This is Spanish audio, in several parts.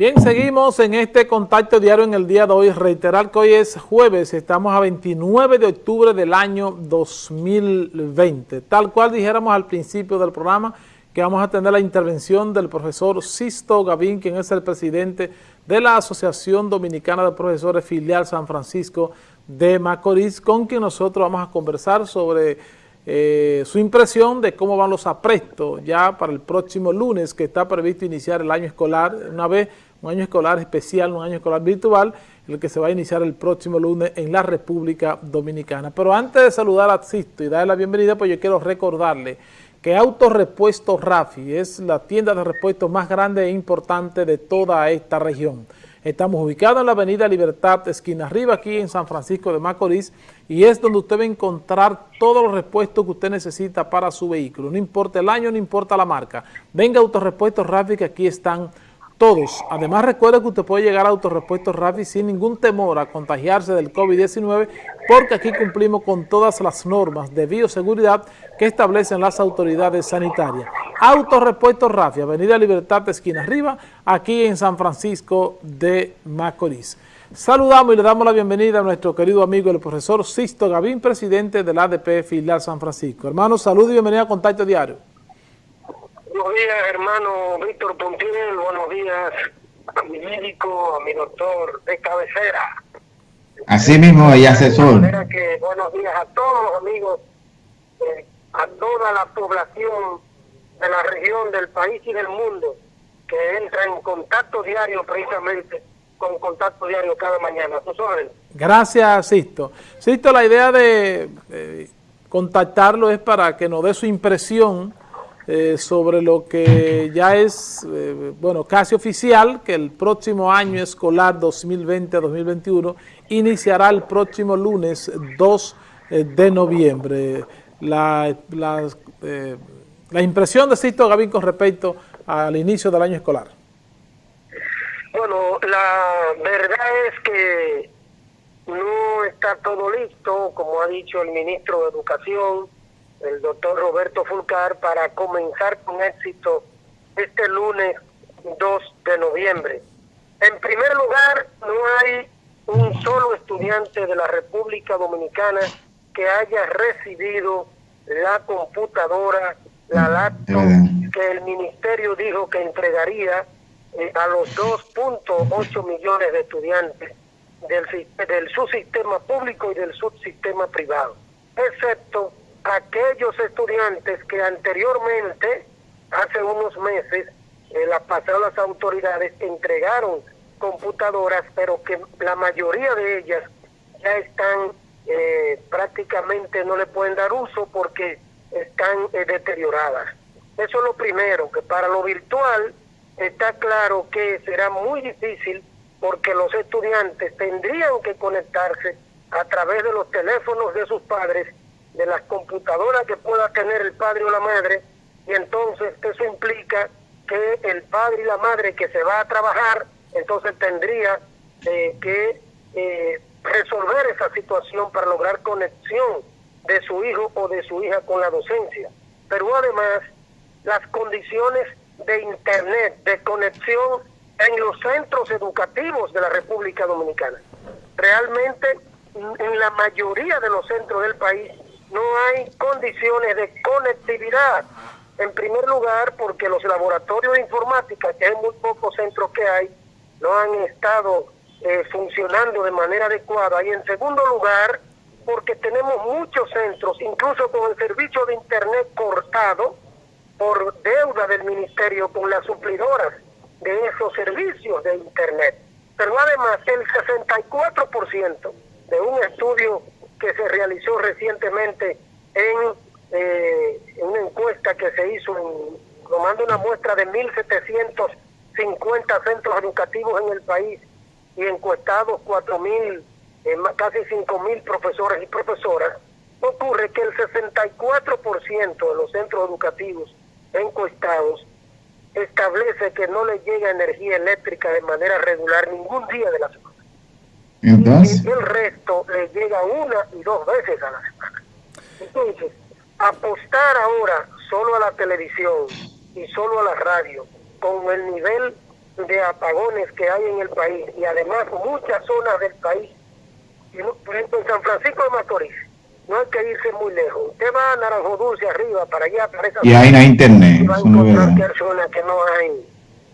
Bien, seguimos en este contacto diario en el día de hoy. Reiterar que hoy es jueves, estamos a 29 de octubre del año 2020. Tal cual dijéramos al principio del programa, que vamos a tener la intervención del profesor Sisto Gavín, quien es el presidente de la Asociación Dominicana de Profesores Filial San Francisco de Macorís, con quien nosotros vamos a conversar sobre eh, su impresión de cómo van los aprestos ya para el próximo lunes, que está previsto iniciar el año escolar, una vez un año escolar especial, un año escolar virtual, el que se va a iniciar el próximo lunes en la República Dominicana. Pero antes de saludar a Sisto y darle la bienvenida, pues yo quiero recordarle que Autorepuesto Rafi es la tienda de repuestos más grande e importante de toda esta región. Estamos ubicados en la avenida Libertad, esquina arriba, aquí en San Francisco de Macorís, y es donde usted va a encontrar todos los repuestos que usted necesita para su vehículo. No importa el año, no importa la marca. Venga Autorepuestos Rafi, que aquí están todos. Además, recuerde que usted puede llegar a Autorepuestos Rafi sin ningún temor a contagiarse del COVID-19 porque aquí cumplimos con todas las normas de bioseguridad que establecen las autoridades sanitarias. Autorepuestos Rafi, Avenida Libertad, esquina arriba, aquí en San Francisco de Macorís. Saludamos y le damos la bienvenida a nuestro querido amigo el profesor Sisto Gavín, presidente del ADP Filial San Francisco. Hermanos, salud y bienvenida a Contacto Diario. Buenos días, hermano Víctor Pontiel. Buenos días a mi médico, a mi doctor de cabecera. Así mismo, y asesor. Que, buenos días a todos los amigos, eh, a toda la población de la región, del país y del mundo que entra en contacto diario precisamente con contacto diario cada mañana. Gracias, Sisto. Sisto, la idea de contactarlo es para que nos dé su impresión eh, sobre lo que ya es, eh, bueno, casi oficial, que el próximo año escolar 2020-2021 iniciará el próximo lunes 2 eh, de noviembre. La, la, la impresión de Sisto Gavín con respecto al inicio del año escolar. Bueno, la verdad es que no está todo listo, como ha dicho el ministro de Educación, el doctor Roberto Fulcar para comenzar con éxito este lunes 2 de noviembre. En primer lugar, no hay un solo estudiante de la República Dominicana que haya recibido la computadora, la laptop que el ministerio dijo que entregaría eh, a los 2.8 millones de estudiantes del, del subsistema público y del subsistema privado, excepto aquellos estudiantes que anteriormente, hace unos meses, eh, las pasadas autoridades entregaron computadoras, pero que la mayoría de ellas ya están eh, prácticamente no le pueden dar uso porque están eh, deterioradas. Eso es lo primero, que para lo virtual está claro que será muy difícil porque los estudiantes tendrían que conectarse a través de los teléfonos de sus padres de las computadoras que pueda tener el padre o la madre y entonces eso implica que el padre y la madre que se va a trabajar entonces tendría eh, que eh, resolver esa situación para lograr conexión de su hijo o de su hija con la docencia. Pero además las condiciones de internet, de conexión en los centros educativos de la República Dominicana. Realmente en la mayoría de los centros del país no hay condiciones de conectividad. En primer lugar, porque los laboratorios de informática, que hay muy pocos centros que hay, no han estado eh, funcionando de manera adecuada. Y en segundo lugar, porque tenemos muchos centros, incluso con el servicio de Internet cortado, por deuda del ministerio con las suplidoras de esos servicios de Internet. Pero además, el 64% de un estudio que se realizó recientemente en, eh, una encuesta que se hizo tomando una muestra de 1.750 centros educativos en el país y encuestados 4.000, eh, casi 5.000 profesores y profesoras, ocurre que el 64% de los centros educativos encuestados establece que no le llega energía eléctrica de manera regular ningún día de la semana. Entonces, y el resto le llega una y dos veces a la semana. Entonces, apostar ahora solo a la televisión y solo a la radio con el nivel de apagones que hay en el país y además muchas zonas del país, por ejemplo en San Francisco de Macorís, no hay que irse muy lejos. Usted va a Naranjo Dulce arriba, para allá, para esa Y ahí no hay internet. y va a encontrar que hay zonas que no hay,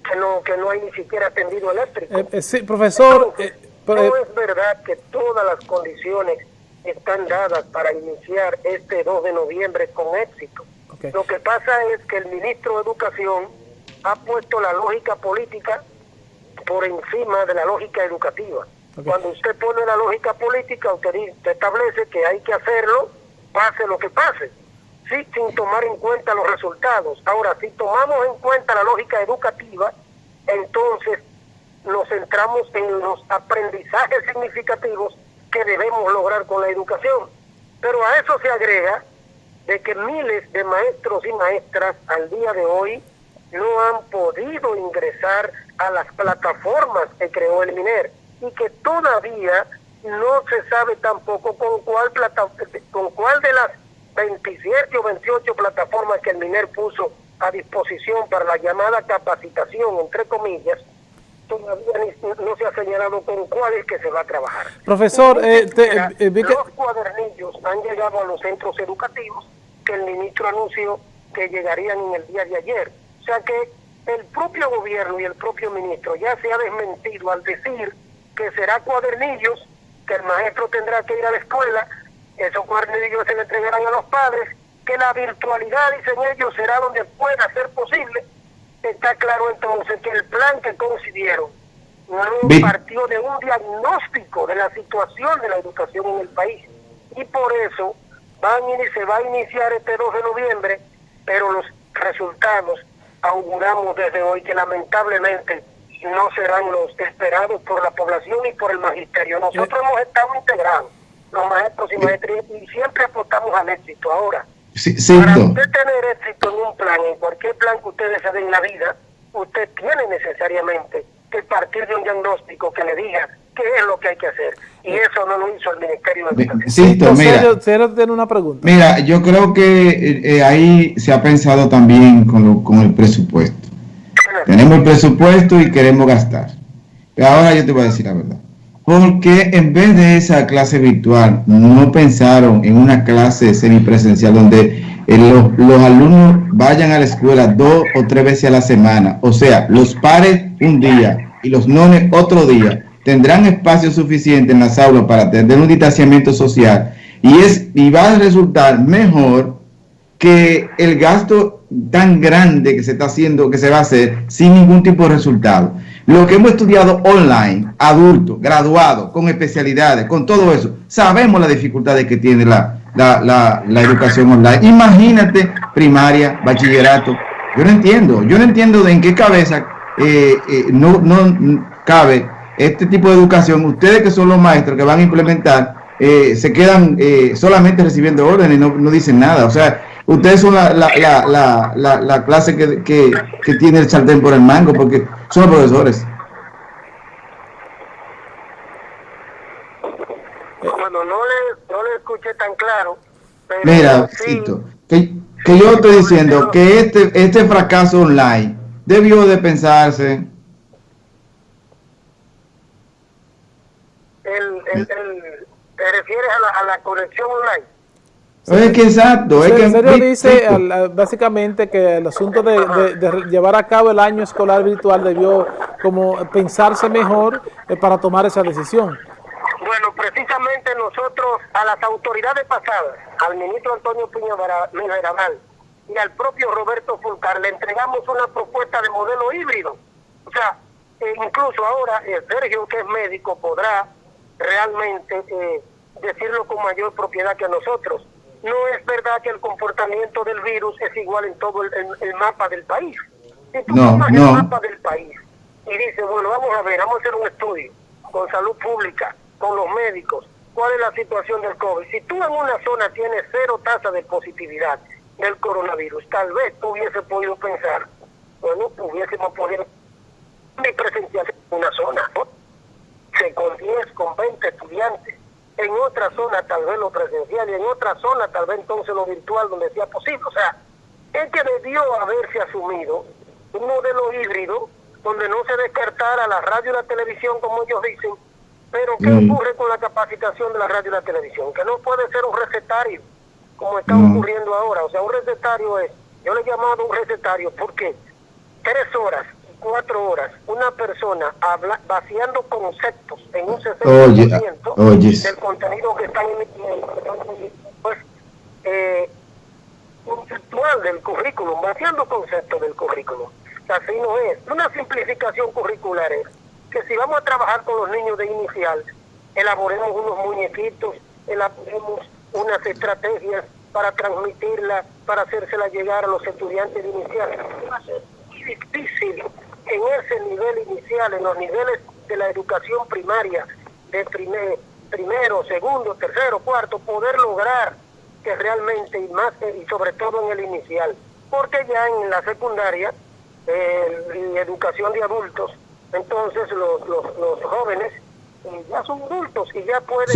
que no, que no hay ni siquiera tendido eléctrico. Eh, eh, sí, profesor, eh, no es verdad que todas las condiciones están dadas para iniciar este 2 de noviembre con éxito. Lo que pasa es que el ministro de Educación ha puesto la lógica política por encima de la lógica educativa. Cuando usted pone la lógica política, usted, usted establece que hay que hacerlo, pase lo que pase, sí, sin tomar en cuenta los resultados. Ahora, si tomamos en cuenta la lógica educativa, entonces nos centramos en los aprendizajes significativos que debemos lograr con la educación. Pero a eso se agrega de que miles de maestros y maestras al día de hoy no han podido ingresar a las plataformas que creó el MINER y que todavía no se sabe tampoco con cuál plata, con cuál de las 27 o 28 plataformas que el MINER puso a disposición para la llamada capacitación, entre comillas, todavía ni- no se ha señalado con cuál es que se va a trabajar. profesor, eh, te- eh, que- los cuadernillos han llegado a los centros educativos que el ministro anunció que llegarían en el día de ayer. O sea que el propio gobierno y el propio ministro ya se ha desmentido al decir que será cuadernillos, que el maestro tendrá que ir a la escuela, esos cuadernillos se le entregarán a los padres, que la virtualidad, dicen ellos, será donde pueda ser posible. Está claro entonces que el plan que concibieron no partió de un diagnóstico de la situación de la educación en el país. Y por eso van y se va a iniciar este 2 de noviembre, pero los resultados auguramos desde hoy que lamentablemente no serán los esperados por la población y por el magisterio. Nosotros hemos estado integrados, los maestros y maestras, y siempre apostamos al éxito. Ahora, Sí, para usted tener éxito en un plan, en cualquier plan que usted desee en la vida, usted tiene necesariamente que partir de un diagnóstico que le diga qué es lo que hay que hacer. Y eso no lo hizo el Ministerio de Educación. Cito, Entonces, mira, Sergio- Sergio tiene una pregunta. mira, yo creo que eh, eh, ahí se ha pensado también con, lo- con el presupuesto. Tenemos el presupuesto y queremos gastar. Pero ahora yo te voy a decir la verdad. ¿Por qué en vez de esa clase virtual no pensaron en una clase semipresencial donde eh, los, los alumnos vayan a la escuela dos o tres veces a la semana? O sea, los pares un día y los nones otro día tendrán espacio suficiente en las aulas para tener un distanciamiento social y, es, y va a resultar mejor que el gasto tan grande que se está haciendo, que se va a hacer sin ningún tipo de resultado. Lo que hemos estudiado online, adultos, graduados, con especialidades, con todo eso, sabemos las dificultades que tiene la, la, la, educación online. Imagínate primaria, bachillerato. Yo no entiendo, yo no entiendo de en qué cabeza eh, eh, no, no cabe este tipo de educación. Ustedes que son los maestros que van a implementar, eh, se quedan eh, solamente recibiendo órdenes, no, no dicen nada. O sea, ustedes son la, la, la, la, la, la clase que, que, que tiene el sartén por el mango, porque son los profesores. Bueno, no le, no le escuché tan claro. Pero Mira, sí, que, que yo estoy diciendo que este, este fracaso online debió de pensarse. el, el, el- ¿Te refieres a la, a la conexión online? Es que exacto, es que Sergio dice al- básicamente que el asunto de, de- de llevar a cabo el año escolar virtual debió como pensarse mejor eh, para tomar esa decisión. Bueno, precisamente nosotros a las autoridades pasadas, al ministro Antonio Piña Mirabal y al propio Roberto Fulcar, le entregamos una propuesta de modelo híbrido. O sea, eh, incluso ahora eh, Sergio, que es médico, podrá realmente eh, decirlo con mayor propiedad que nosotros. No es verdad que el comportamiento del virus es igual en todo el, el- el mapa del país. Si tú No, tomas no. el mapa del país y dices, bueno, vamos a ver, vamos a hacer un estudio con salud pública, con los médicos, cuál es la situación del COVID. Si tú en una zona tienes cero tasa de positividad del coronavirus, tal vez tú hubiese podido pensar, bueno, hubiésemos podido mi presencial en una zona, con 10, con 20 estudiantes. En otra zona tal vez lo presencial y en otra zona tal vez entonces lo virtual donde sea posible. O sea, es que debió haberse asumido un modelo híbrido donde no se descartara la radio y la televisión, como ellos dicen, pero ¿qué mm. ocurre con la capacitación de la radio y la televisión? Que no puede ser un recetario, como está ocurriendo ahora. O sea, un recetario es, yo le he llamado un recetario porque tres horas, cuatro horas, una persona habla, vaciando conceptos en un 60% del contenido que están emitiendo, pues, eh, conceptual del currículum, vaciando conceptos del currículum. Así no es. Una simplificación curricular es que si vamos a trabajar con los niños de inicial, elaboremos unos muñequitos, elaboremos unas estrategias para transmitirla, para hacérsela llegar a los estudiantes de inicial. Es difícil en ese nivel inicial, en los niveles de la educación primaria, de primer, primero, segundo, tercero, cuarto, poder lograr que realmente, y más y sobre todo en el inicial, porque ya en la secundaria, en educación de adultos, entonces los, los, jóvenes eh, ya son adultos y ya pueden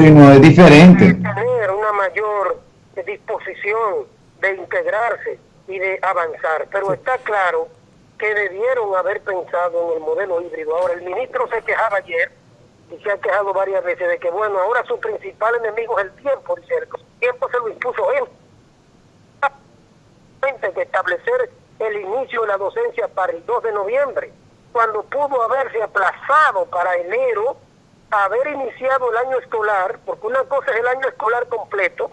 tener una mayor disposición de integrarse y de avanzar. Pero está claro que debieron haber pensado en el modelo híbrido. Ahora, el ministro se quejaba ayer y se ha quejado varias veces de que, bueno, ahora su principal enemigo es el tiempo. Dice, el tiempo se lo impuso él. que establecer el inicio de la docencia para el 2 de noviembre cuando pudo haberse aplazado para enero, haber iniciado el año escolar, porque una cosa es el año escolar completo,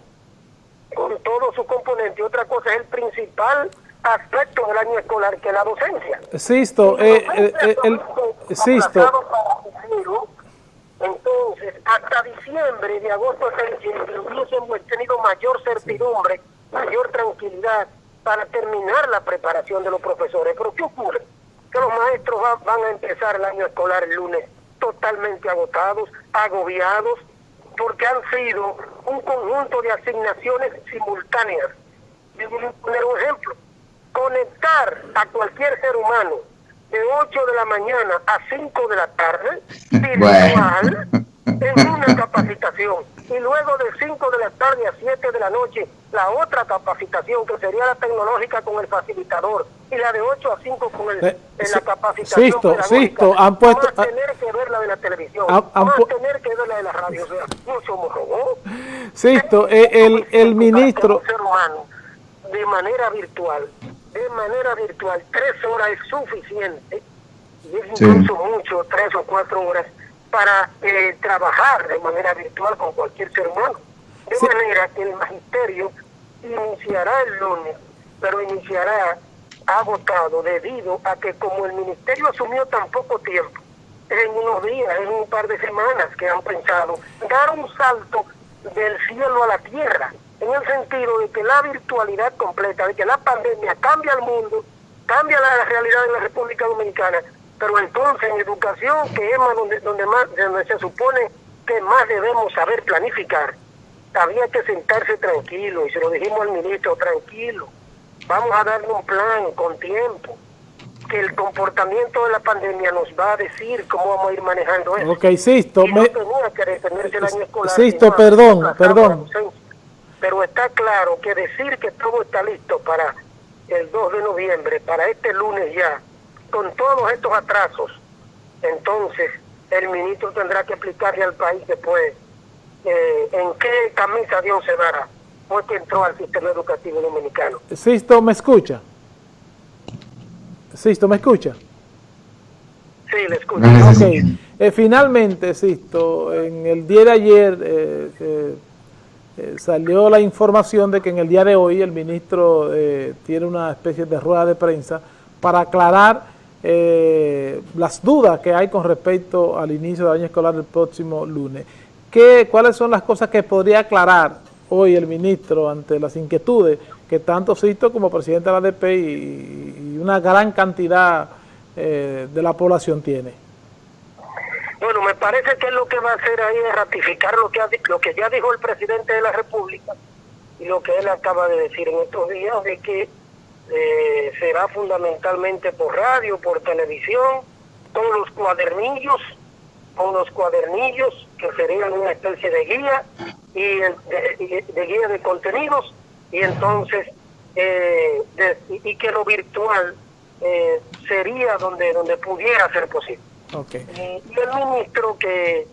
con todo su componente, y otra cosa es el principal aspecto del año escolar, que la docencia. Sisto, eh, eh, eh, el, entonces, hasta diciembre, de agosto hubiésemos tenido mayor certidumbre, mayor tranquilidad para terminar la preparación de los profesores. Pero ¿qué ocurre? que los maestros van a empezar el año escolar el lunes totalmente agotados, agobiados, porque han sido un conjunto de asignaciones simultáneas. Yo voy a poner un ejemplo. Conectar a cualquier ser humano de 8 de la mañana a 5 de la tarde, virtual, en una capacitación y luego de 5 de la tarde a 7 de la noche la otra capacitación que sería la tecnológica con el facilitador y la de 8 a 5 con el, eh, la capacitación Sisto, Sisto, han puesto... Vamos a tener que ver la de la televisión, vamos a tener que ver la de la radio, o sea, no somos robots. Sisto, eh, el, el ministro... ser humano, de manera virtual, de manera virtual, tres horas es suficiente, y es incluso mucho, tres o cuatro horas, para eh, trabajar de manera virtual con cualquier ser humano. De manera que el magisterio iniciará el lunes, pero iniciará agotado debido a que como el ministerio asumió tan poco tiempo, en unos días, en un par de semanas que han pensado dar un salto del cielo a la tierra, en el sentido de que la virtualidad completa, de que la pandemia cambia el mundo, cambia la realidad de la República Dominicana, pero entonces en educación, que es más donde, donde, más, donde se supone que más debemos saber planificar, había que sentarse tranquilo, y se lo dijimos al ministro, tranquilo, vamos a darle un plan con tiempo, que el comportamiento de la pandemia nos va a decir cómo vamos a ir manejando eso. Ok, Sisto, y no tenía que detenerse el año escolar. Sisto, perdón, perdón. Pero está claro que decir que todo está listo para el 2 de noviembre, para este lunes ya, con todos estos atrasos, entonces el ministro tendrá que explicarle al país después eh, en qué camisa Dios se dará, porque entró al sistema educativo dominicano. Sisto, ¿me escucha? Sisto, ¿me escucha? Sí, le escucho. Eh, finalmente, Sisto, en el día de ayer eh, salió la información de que en el día de hoy el ministro tiene una especie de rueda de prensa para aclarar eh, las dudas que hay con respecto al inicio del año escolar del próximo lunes. ¿Qué, ¿Cuáles son las cosas que podría aclarar hoy el ministro ante las inquietudes que tanto Sisto como presidente de la ADP y, una gran cantidad eh, de la población tiene? Bueno, me parece que lo que va a hacer ahí es ratificar lo que, lo que ya dijo el presidente de la República y lo que él acaba de decir en estos días, de que eh, será fundamentalmente por radio, por televisión, con los cuadernillos, con los cuadernillos que serían una especie de guía y de, guía de contenidos y entonces eh, y que lo virtual eh, sería donde, donde pudiera ser posible. Y, el ministro que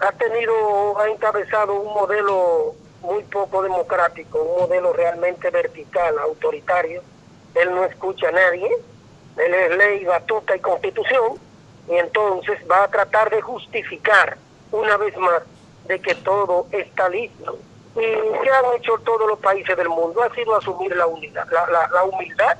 ha tenido, ha encabezado un modelo muy poco democrático, un modelo realmente vertical, autoritario, él no escucha a nadie, él es ley, batuta y constitución, y entonces va a tratar de justificar una vez más de que todo está listo. ¿Y qué han hecho todos los países del mundo? Ha sido asumir la, unidad, la, la humildad.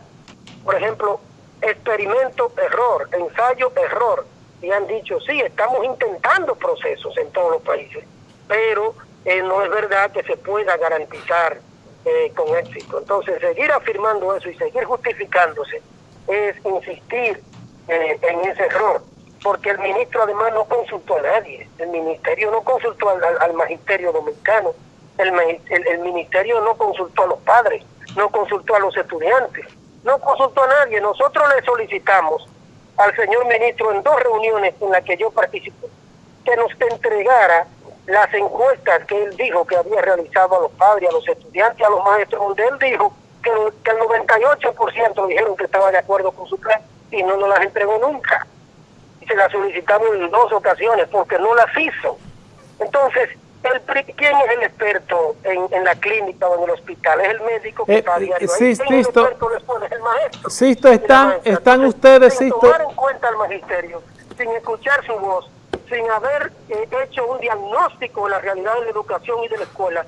Por ejemplo, experimento, error, ensayo, error. Y han dicho, sí, estamos intentando procesos en todos los países, pero eh, no es verdad que se pueda garantizar eh, con éxito. Entonces, seguir afirmando eso y seguir justificándose es insistir eh, en ese error porque el ministro además no consultó a nadie, el ministerio no consultó al, magisterio dominicano, el, el, ministerio no consultó a los padres, no consultó a los estudiantes, no consultó a nadie. Nosotros le solicitamos al señor ministro en dos reuniones en las que yo participé, que nos entregara las encuestas que él dijo que había realizado a los padres, a los estudiantes, a los maestros, donde él dijo que, que el 98% dijeron que estaba de acuerdo con su plan y no nos las entregó nunca se la solicitamos en dos ocasiones porque no las hizo. Entonces, el, ¿quién es el experto en, la clínica o en el hospital? Es el médico que está a diario sí, Es el experto después? Es el maestro. Sisto, están, están ustedes, sin tomar en cuenta al magisterio, sin escuchar su voz, sin haber eh, hecho un diagnóstico de la realidad de la educación y de la escuela,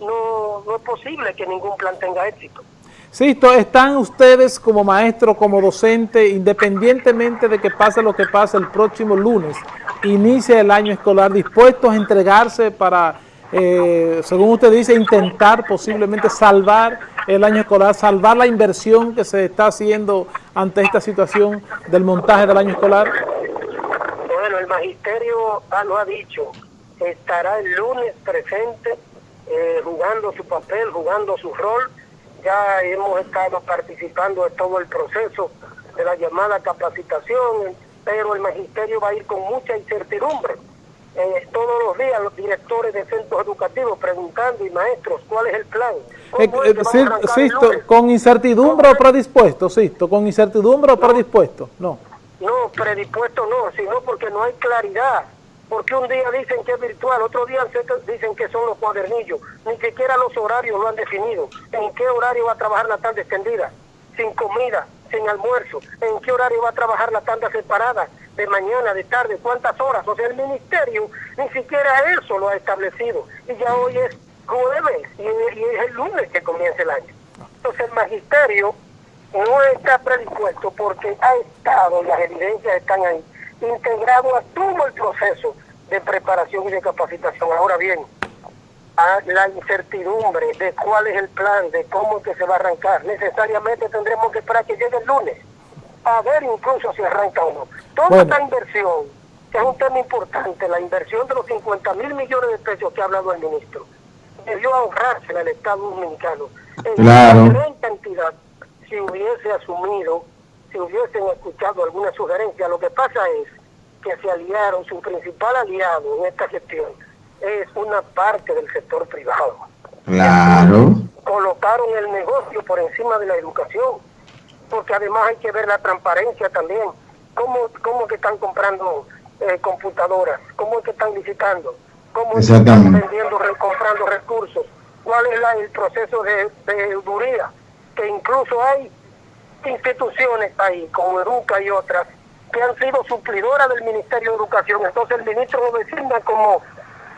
no, no es posible que ningún plan tenga éxito. Sisto, ¿están ustedes como maestro, como docente, independientemente de que pase lo que pase el próximo lunes, inicia el año escolar, dispuestos a entregarse para, eh, según usted dice, intentar posiblemente salvar el año escolar, salvar la inversión que se está haciendo ante esta situación del montaje del año escolar? Bueno, el magisterio lo ha dicho, estará el lunes presente, eh, jugando su papel, jugando su rol, ya hemos estado participando en todo el proceso de la llamada capacitación, pero el magisterio va a ir con mucha incertidumbre. Eh, todos los días los directores de centros educativos preguntando y maestros cuál es el plan. Eh, eh, ¿Con incertidumbre o predispuesto, Sisto? ¿Con incertidumbre o predispuesto? No. No, predispuesto no, sino porque no hay claridad porque un día dicen que es virtual, otro día dicen que son los cuadernillos, ni siquiera los horarios lo han definido. ¿En qué horario va a trabajar la tanda extendida? Sin comida, sin almuerzo. ¿En qué horario va a trabajar la tanda separada? De mañana, de tarde, ¿cuántas horas? O sea, el ministerio ni siquiera eso lo ha establecido. Y ya hoy es jueves y, es el lunes que comienza el año. Entonces el magisterio no está predispuesto porque ha estado, las evidencias están ahí, integrado a todo el proceso de preparación y de capacitación. Ahora bien, a la incertidumbre de cuál es el plan, de cómo es que se va a arrancar, necesariamente tendremos que esperar que llegue el lunes, a ver incluso si arranca o no. Toda esta inversión, que es un tema importante, la inversión de los 50 mil millones de pesos que ha hablado el ministro, debió ahorrarse al Estado Dominicano en una gran cantidad si hubiese asumido si hubiesen escuchado alguna sugerencia. Lo que pasa es que se aliaron, su principal aliado en esta gestión es una parte del sector privado. Claro. Colocaron el negocio por encima de la educación, porque además hay que ver la transparencia también. ¿Cómo, cómo que están comprando eh, computadoras? ¿Cómo es que están licitando? ¿Cómo están vendiendo, comprando recursos? ¿Cuál es el proceso de, de Que incluso hay instituciones ahí, como Educa y otras, que han sido suplidoras del Ministerio de Educación. Entonces el ministro lo designa como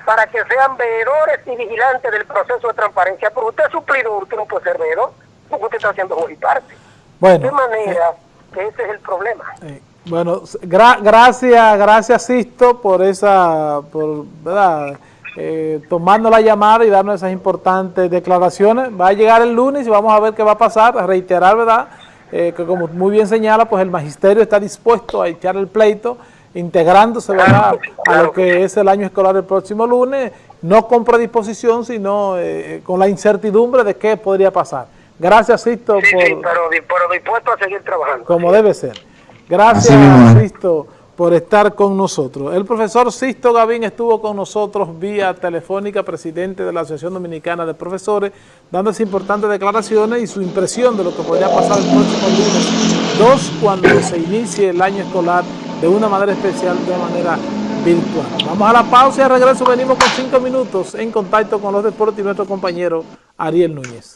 para que sean veedores y vigilantes del proceso de transparencia. Pero usted es suplidor, usted no puede ser veedor, porque usted está haciendo muy parte. Bueno, de manera eh, que ese es el problema. Eh, bueno, gracias, gracias Sisto por esa, por, ¿verdad? Eh, tomando la llamada y darnos esas importantes declaraciones. Va a llegar el lunes y vamos a ver qué va a pasar, a reiterar, ¿verdad?, eh, que como muy bien señala, pues el magisterio está dispuesto a echar el pleito, integrándose a lo que es el año escolar del próximo lunes, no con predisposición, sino eh, con la incertidumbre de qué podría pasar. Gracias, Sisto. por, sí, pero, dispuesto a seguir trabajando. Como debe ser. Gracias, Sisto por estar con nosotros. El profesor Sisto Gavín estuvo con nosotros vía telefónica, presidente de la Asociación Dominicana de Profesores, dando esas importantes declaraciones y su impresión de lo que podría pasar el próximo lunes dos cuando se inicie el año escolar de una manera especial, de manera virtual. Vamos a la pausa y al regreso venimos con cinco minutos en contacto con los deportes y nuestro compañero Ariel Núñez.